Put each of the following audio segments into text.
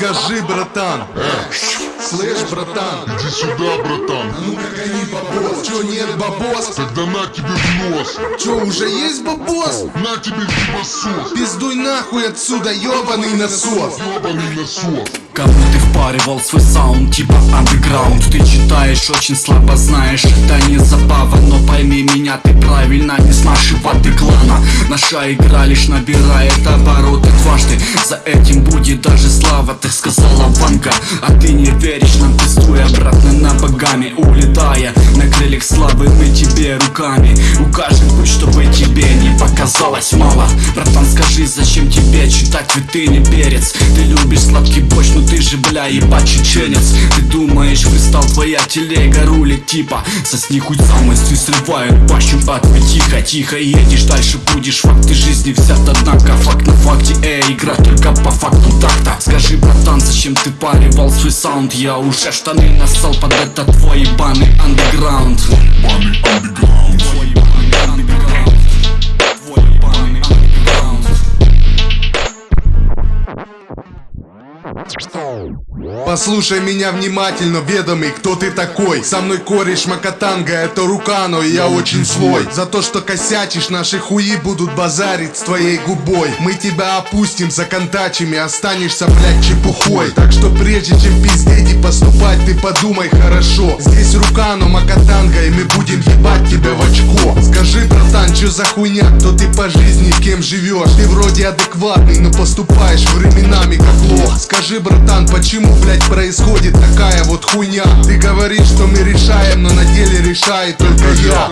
Скажи, братан Слышь, братан Иди сюда, братан. Ну как они бабос Чё нет бабос? Тогда на тебе в нос. Чё уже есть бабос? На тебе ебасос. Пиздуй нахуй отсюда, ёбаный насос Ебаный насос. Кому ты впаривал свой саунд, типа андеграунд? Ты читаешь, очень слабо знаешь, это не забава Но пойми меня, ты правильно не с нашего ты клана Наша игра лишь набирает обороты дважды. За этим будет даже слава, так сказала Ванга. А ты не веришь нам, пиздуй обратно на богами Улетая на крыльях славы, мы тебе руками. Укажем путь, чтобы тебе не показалось мало. Братан, скажи, зачем тебе читать витрины перец. Ты любишь сладкий борщ, ну ты же, бля, ебать чеченец. Ты думаешь, пристал твоя телега рулит типа Сосни хуй сам, если срывают пащу Ответ тихо, тихо, едешь дальше будешь Факты жизни взят, однако факт на факте Эй, игра только по факту так-то Скажи, братан, зачем ты паривал свой саунд? Я уже штаны нассал под этот твой ебаный андеграунд. Ебаный андеграунд. Послушай меня внимательно, ведомый, кто ты такой? Со мной кореш Макатанга, это Рукано, и я очень злой. За то, что косячишь, наши хуи будут базарить с твоей губой. Мы тебя опустим за контачами, останешься, блядь, чепухой. Так что прежде чем пиздеть и поступать, ты подумай хорошо. Здесь Рукано, Макатанга, и мы будем ебать тебя в очко. Скажи, братан, чё за хуйня, кто ты по жизни, кем живешь Ты вроде адекватный, но поступаешь временами как лох. Скажи, братан, почему, блядь, происходит такая вот хуйня? Ты говоришь, что мы решаем, но на деле решает только я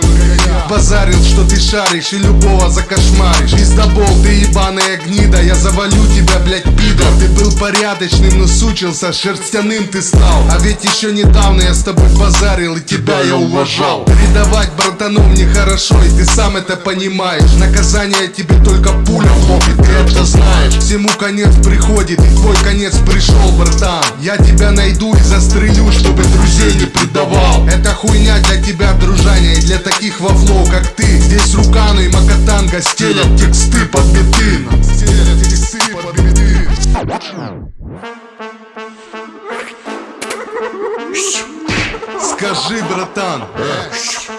Базарил, что ты шаришь и любого закошмаришь. Пиздобол, ты ебаная гнида, я завалю тебя, блядь, пидор. Ты был порядочным, но сучился, шерстяным ты стал. А ведь еще недавно я с тобой базарил и тебя я уважал. Предавать братанов нехорошо, и ты сам это понимаешь. Наказание тебе только пуля в лоб, и ты это знаешь. Всему конец приходит, и твой конец пришел, братан. Я тебя найду и застрелю, чтобы друзей не предавал. Это хуйня для тебя, для таких вовлов, как ты Здесь Рукану и Макатанга стелят тексты под биты Стелят тексты под биты Скажи, братан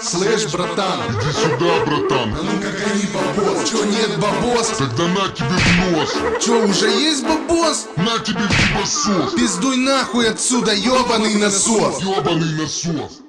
Слышь, братан Иди сюда, братан. Ну как они бабос Чё нет бабос? Тогда на тебе в нос. Чё уже есть бабос? На тебе ебасос. Пиздуй нахуй отсюда, ёбаный насос Ебаный насос.